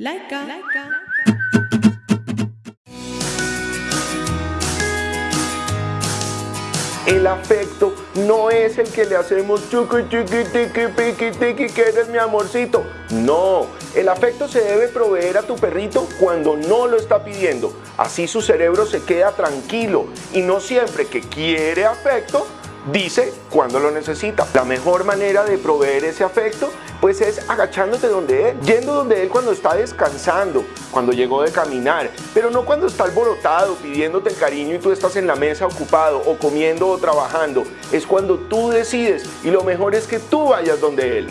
Laika. El afecto no es el que le hacemos chucu chucu tiqui piqui tiqui que eres mi amorcito. No, el afecto se debe proveer a tu perrito cuando no lo está pidiendo. Así su cerebro se queda tranquilo y no siempre que quiere afecto dice cuando lo necesita. La mejor manera de proveer ese afecto pues es agachándote donde él, yendo donde él cuando está descansando, cuando llegó de caminar, pero no cuando está alborotado pidiéndote cariño y tú estás en la mesa ocupado o comiendo o trabajando. Es cuando tú decides y lo mejor es que tú vayas donde él.